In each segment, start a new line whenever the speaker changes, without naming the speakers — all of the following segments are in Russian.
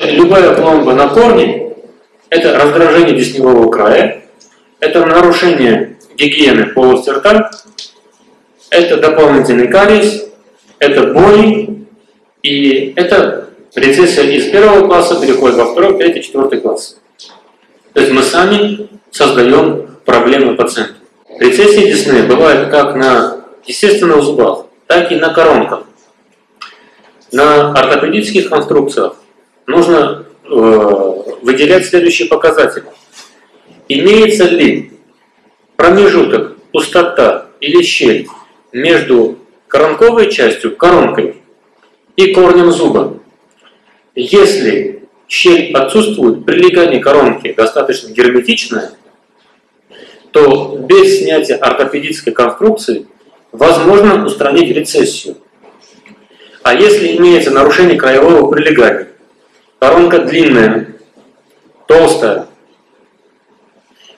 Любая пломба на корне – это раздражение десневого края, это нарушение гигиены полости рта, это дополнительный кариес, это боли, и это рецессия из первого класса переходит во второй, третий, четвертый класс. То есть мы сами создаем проблемы пациенту. Рецессии десны бывают как на естественных зубах, так и на коронках. На ортопедических конструкциях нужно э, выделять следующие показатели. Имеется ли промежуток, пустота или щель между коронковой частью, коронкой и корнем зуба. Если щель отсутствует, прилегание коронки достаточно герметичное, то без снятия ортопедической конструкции возможно устранить рецессию. А если имеется нарушение краевого прилегания, коронка длинная, толстая,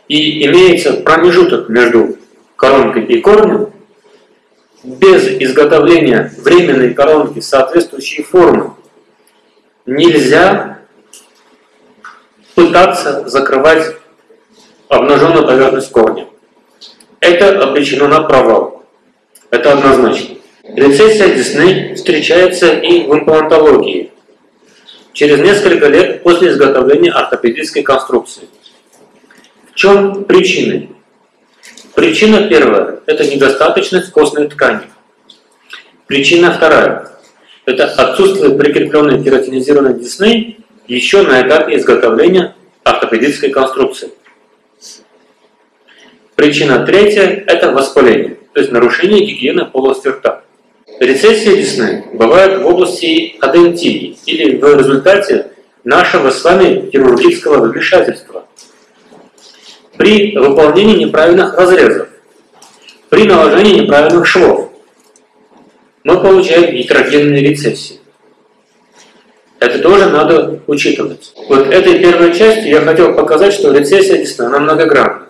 и имеется промежуток между коронкой и корнем, без изготовления временной коронки соответствующей формы нельзя пытаться закрывать обнаженную поверхность корня. Это обречено на провал. Это однозначно. Рецессия десны встречается и в имплантологии через несколько лет после изготовления ортопедической конструкции. В чем причины? Причина первая – это недостаточность костной ткани. Причина вторая – это отсутствие прикрепленной кератинизированной десны еще на этапе изготовления ортопедической конструкции. Причина третья – это воспаление, то есть нарушение гигиены полости рта. Рецессия десны бывает в области адентии или в результате нашего с вами хирургического вмешательства при выполнении неправильных разрезов, при наложении неправильных швов, мы получаем гетерогенные рецессии. Это тоже надо учитывать. Вот этой первой частью я хотел показать, что рецессия десны, она многогранна.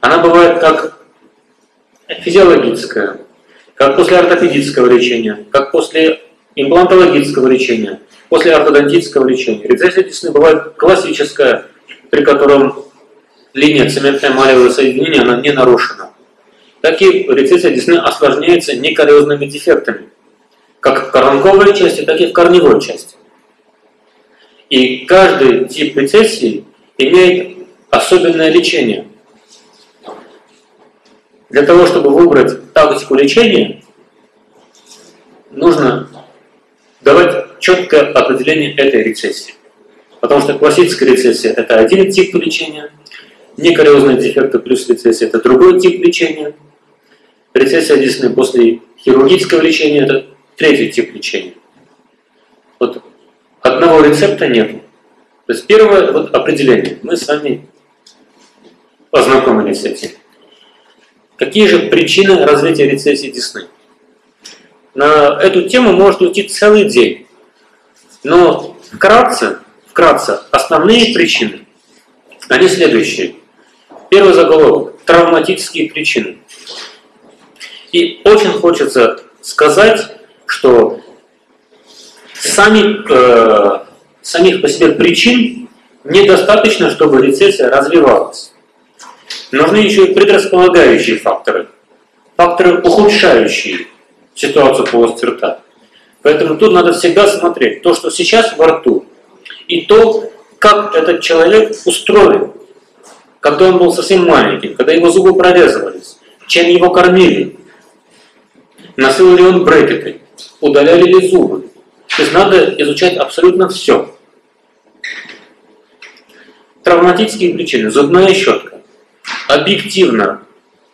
Она бывает как физиологическая, как после ортопедического лечения, как после имплантологического лечения, после ортодонтического лечения. Рецессия десны бывает классическая, при котором линия цементно-эмалевого соединения она не нарушена. Так и рецессия десны осложняется некариозными дефектами, как в коронковой части, так и в корневой части. И каждый тип рецессии имеет особенное лечение. Для того, чтобы выбрать тактику лечения, нужно давать четкое определение этой рецессии. Потому что классическая рецессия – это один тип лечения – Некариозные дефекты плюс рецессия – это другой тип лечения. Рецессия десны после хирургического лечения – это третий тип лечения. Вот одного рецепта нет. То есть первое вот определение. Мы с вами познакомились с этим. Какие же причины развития рецессии десны? На эту тему может уйти целый день. Но вкратце, вкратце основные причины, они следующие. Первый заголовок – травматические причины. И очень хочется сказать, что сами, э, самих по себе причин недостаточно, чтобы рецессия развивалась. Нужны еще и предрасполагающие факторы, факторы, ухудшающие ситуацию полости рта. Поэтому тут надо всегда смотреть то, что сейчас во рту, и то, как этот человек устроен когда он был совсем маленьким, когда его зубы прорезывались, чем его кормили, носил ли он брекеты, удаляли ли зубы. То есть надо изучать абсолютно все. Травматические причины, зубная щетка. Объективно,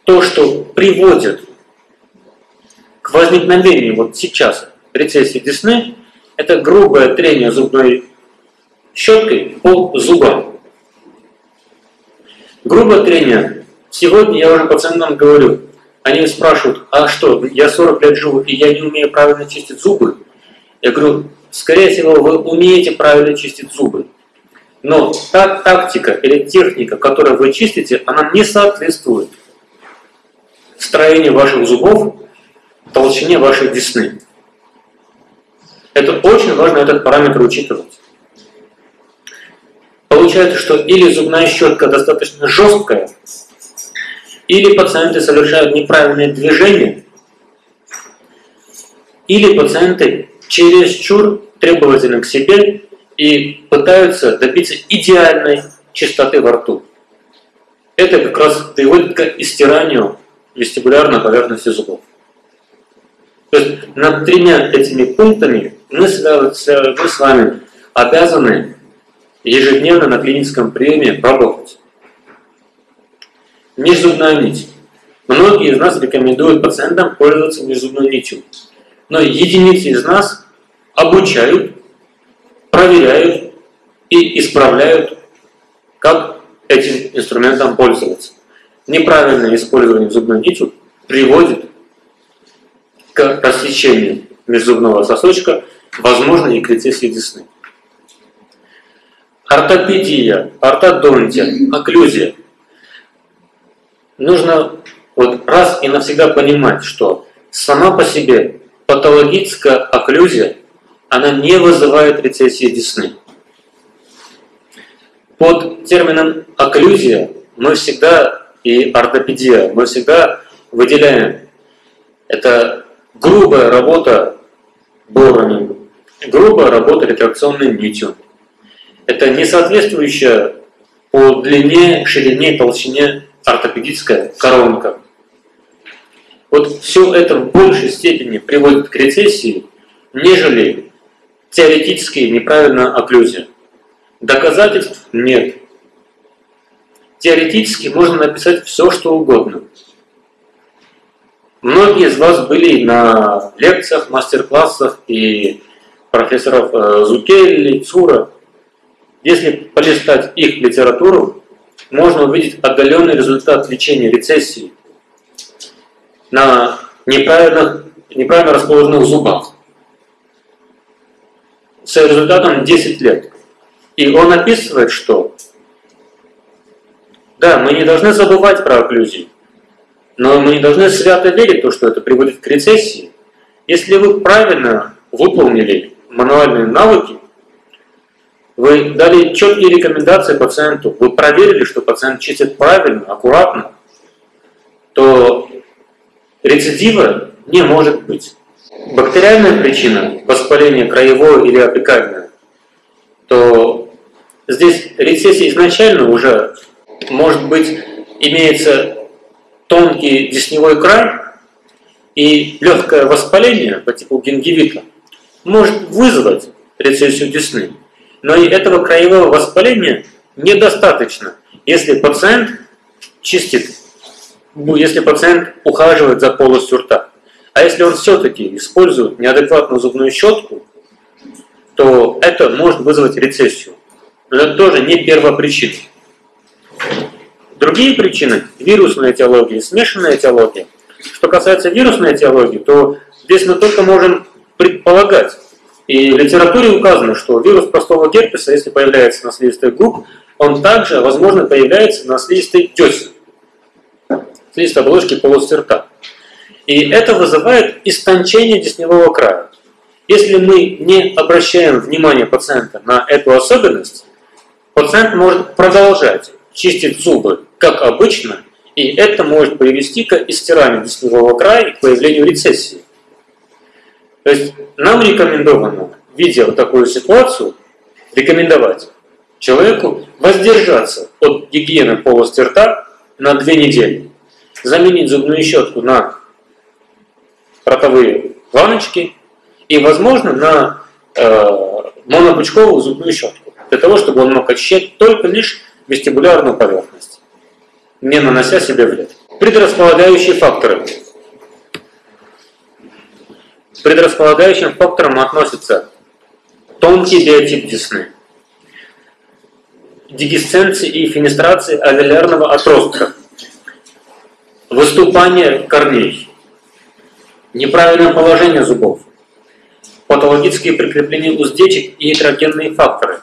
то, что приводит к возникновению вот сейчас рецессии десны, это грубое трение зубной щеткой по зубам. Грубое трение. Сегодня я уже пациентам говорю, они спрашивают, а что, я 40 лет живу, и я не умею правильно чистить зубы? Я говорю, скорее всего, вы умеете правильно чистить зубы. Но та тактика или техника, которую вы чистите, она не соответствует строению ваших зубов, толщине вашей десны. Это очень важно этот параметр учитывать. получается, что или зубная щетка достаточно жесткая, или пациенты совершают неправильные движения, или пациенты чересчур требовательны к себе и пытаются добиться идеальной чистоты во рту. Это как раз приводит к истиранию вестибулярной поверхности зубов. То есть над тремя этими пунктами мы, с вами обязаны ежедневно на клиническом приеме работать. Межзубная нить. Многие из нас рекомендуют пациентам пользоваться межзубной нитью. Но единицы из нас обучают, проверяют и исправляют, как этим инструментом пользоваться. Неправильное использование зубной нитью приводит к рассечению межзубного сосочка, возможно и к рецессии десны. Ортопедия, ортодонтия, окклюзия. Нужно вот раз и навсегда понимать, что сама по себе патологическая окклюзия, она не вызывает рецессии десны. Под термином окклюзия мы всегда и ортопедия, мы всегда выделяем это грубая работа борами, грубая работа ретракционной нитью, это не соответствующая по длине, ширине, толщине ортопедическая коронка. Вот все это в большей степени приводит к рецессии, нежели теоретически неправильная окклюзия. Доказательств нет. Теоретически можно написать все, что угодно. Многие из вас были на лекциях, мастер-классах и профессоров э, Зукелли, Цура. Если полистать их литературу, можно увидеть отдаленный результат лечения рецессии на неправильных, неправильно расположенных зубах с результатом 10 лет. И он описывает, что да, мы не должны забывать про окклюзию, но мы не должны свято верить в то, что это приводит к рецессии. Если вы правильно выполнили мануальные навыки, вы дали четкие рекомендации пациенту, вы проверили, что пациент чистит правильно, аккуратно, то рецидива не может быть. Бактериальная причина воспаления краевое или апикальное, то здесь рецессия изначально уже может быть имеется тонкий десневой край и легкое воспаление по типу гингивита может вызвать рецессию десны. Но и этого краевого воспаления недостаточно, если пациент чистит, если пациент ухаживает за полостью рта. А если он все-таки использует неадекватную зубную щетку, то это может вызвать рецессию. Но это тоже не первопричина. Другие причины – вирусная этиология, смешанная этиология. Что касается вирусной этиологии, то здесь мы только можем предполагать, и в литературе указано, что вирус простого герпеса, если появляется на слизистой губ, он также, возможно, появляется на слизистой десен, слизистой оболочки полости рта. И это вызывает истончение десневого края. Если мы не обращаем внимание пациента на эту особенность, пациент может продолжать чистить зубы, как обычно, и это может привести к истиранию десневого края и к появлению рецессии. То есть нам рекомендовано, видя вот такую ситуацию, рекомендовать человеку воздержаться от гигиены полости рта на две недели. Заменить зубную щетку на ротовые ваночки и, возможно, на э, монопучковую зубную щетку, для того, чтобы он мог очищать только лишь вестибулярную поверхность, не нанося себе вред. Предрасполагающие факторы. предрасполагающим факторам относятся тонкий биотип десны, дегисценции и фенестрации алвеолярного отростка, выступание корней, неправильное положение зубов, патологические прикрепления уздечек и этерогенные факторы,